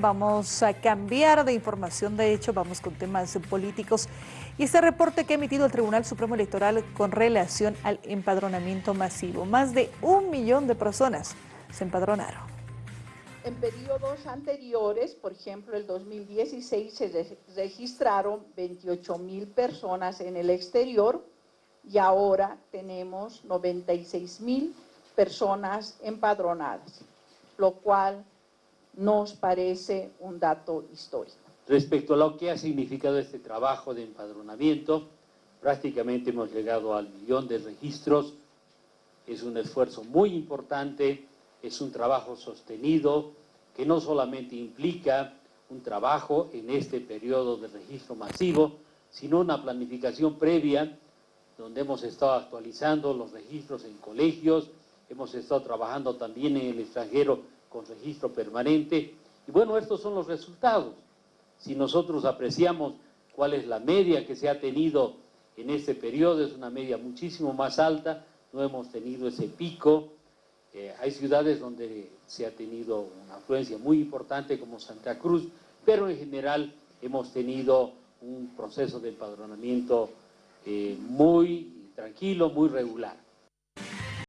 vamos a cambiar de información, de hecho vamos con temas políticos y este reporte que ha emitido el Tribunal Supremo Electoral con relación al empadronamiento masivo. Más de un millón de personas se empadronaron. En periodos anteriores, por ejemplo, el 2016 se registraron 28 mil personas en el exterior y ahora tenemos 96 mil personas empadronadas, lo cual nos parece un dato histórico. Respecto a lo que ha significado este trabajo de empadronamiento, prácticamente hemos llegado al millón de registros, es un esfuerzo muy importante, es un trabajo sostenido que no solamente implica un trabajo en este periodo de registro masivo, sino una planificación previa donde hemos estado actualizando los registros en colegios, hemos estado trabajando también en el extranjero con registro permanente. Y bueno, estos son los resultados. Si nosotros apreciamos cuál es la media que se ha tenido en este periodo, es una media muchísimo más alta, no hemos tenido ese pico. Eh, hay ciudades donde se ha tenido una afluencia muy importante como Santa Cruz, pero en general hemos tenido un proceso de empadronamiento eh, muy tranquilo, muy regular.